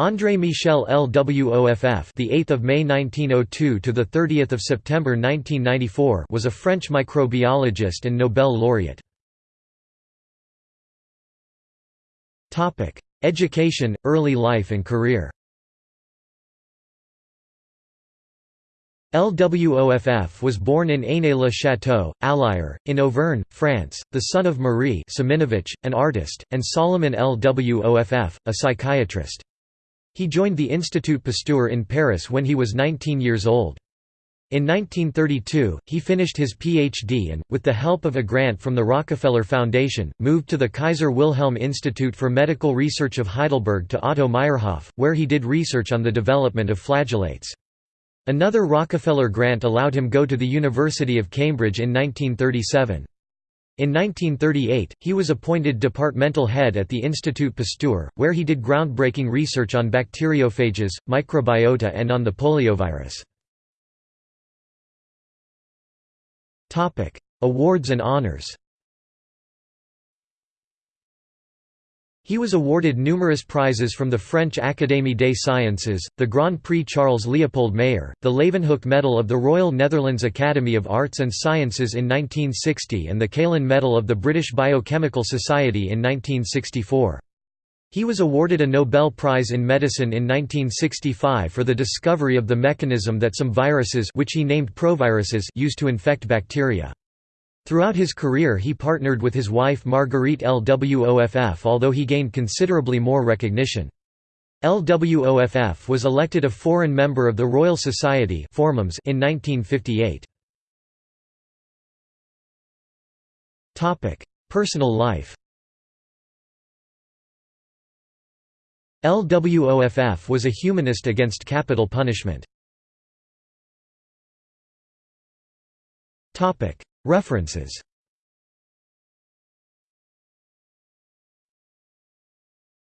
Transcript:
André Michel LWOFF, the 8th of May 1902 to the 30th of September 1994, was a French microbiologist and Nobel laureate. Topic: Education, early life and career. LWOFF was born in Ainay-le-Château, Allier, in Auvergne, France, the son of Marie Siminovitch, an artist, and Solomon LWOFF, a psychiatrist. He joined the Institut Pasteur in Paris when he was 19 years old. In 1932, he finished his Ph.D. and, with the help of a grant from the Rockefeller Foundation, moved to the Kaiser Wilhelm Institute for Medical Research of Heidelberg to Otto Meyerhof, where he did research on the development of flagellates. Another Rockefeller grant allowed him to go to the University of Cambridge in 1937. In 1938, he was appointed departmental head at the Institut Pasteur, where he did groundbreaking research on bacteriophages, microbiota and on the poliovirus. Awards and honors He was awarded numerous prizes from the French Académie des Sciences, the Grand Prix Charles Leopold Mayer, the Leeuwenhoek Medal of the Royal Netherlands Academy of Arts and Sciences in 1960 and the Keilin Medal of the British Biochemical Society in 1964. He was awarded a Nobel Prize in Medicine in 1965 for the discovery of the mechanism that some viruses which he named proviruses use to infect bacteria. Throughout his career he partnered with his wife Marguerite LWOFF although he gained considerably more recognition. LWOFF was elected a foreign member of the Royal Society in 1958. Personal life LWOFF was a humanist against capital punishment. References